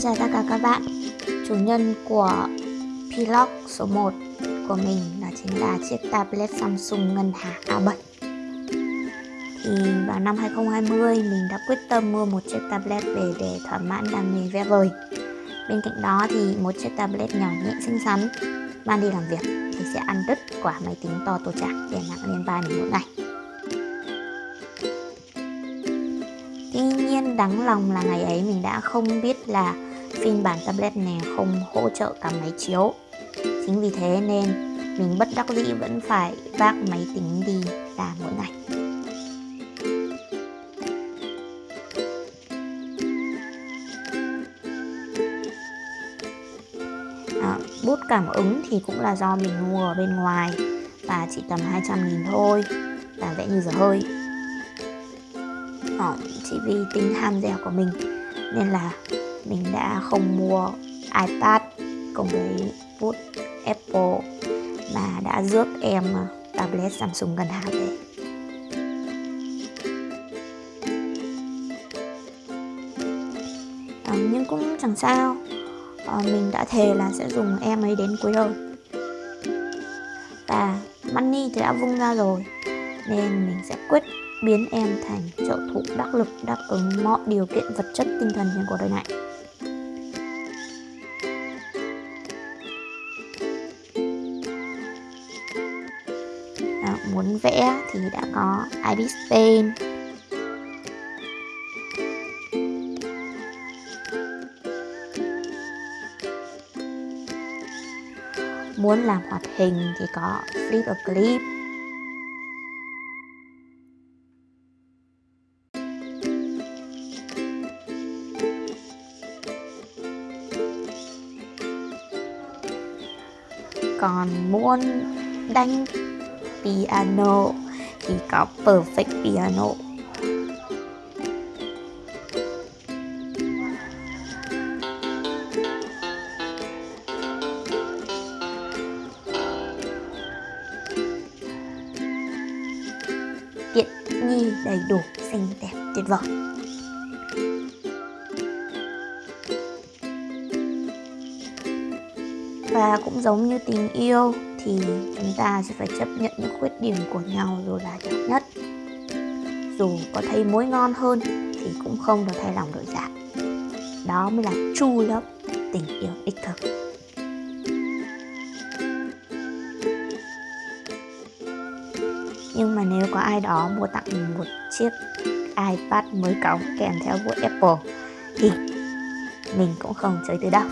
Xin chào tất cả các bạn. Chủ nhân của Vlog số 1 của mình đó chính là chiếc tablet Samsung ngân hà A7 Thì vào năm 2020 mình đã quyết tâm mua một chiếc tablet về để thỏa mãn đam mê vẽ vời. Bên cạnh đó thì một chiếc tablet nhỏ nhẹ xinh xắn, mang đi làm việc thì sẽ ăn đứt quả máy tính to tổ chạc đè nặng lên vai mình mỗi ngày. Tuy nhiên đáng lòng là ngày ấy mình đã không biết là phiên bản tablet này không hỗ trợ cả máy chiếu. Chính vì thế nên mình bất đắc dĩ vẫn phải vác máy tính đi làm mỗi ngày à, Bút cảm ứng thì cũng là do mình mua ở bên ngoài và chỉ tầm 200 nghìn thôi và vẽ như giờ hơi. À, chỉ vì tính ham dẻo của mình nên là mình đã không mua iPad cùng với bút Apple mà đã rước em à, tablet Samsung gần hàng về à, nhưng cũng chẳng sao. À, mình đã thề là sẽ dùng em ấy đến cuối đời. Và money thì đã vung ra rồi nên mình sẽ quyết biến em thành trợ thủ đắc lực đáp ứng mọi điều kiện vật chất tinh thần trên cuộc đời này. Muốn vẽ thì đã có Ibis Paint, Muốn làm hoạt hình thì có Flip a Clip. Còn muốn đánh piano. Thì có perfect piano. Tiện nghi đầy đủ, xinh đẹp, tuyệt vời. Và cũng giống như tình yêu thì chúng ta sẽ phải chấp nhận những khuyết điểm của nhau dù là nhỏ nhất. Dù có thấy mối ngon hơn thì cũng không được thay lòng đổi dạ. Đó mới là true love, tình yêu đích thực. Nhưng mà nếu có ai đó mua tặng mình một chiếc iPad mới cống kèm theo bút Apple thì mình cũng không chơi từ đâu.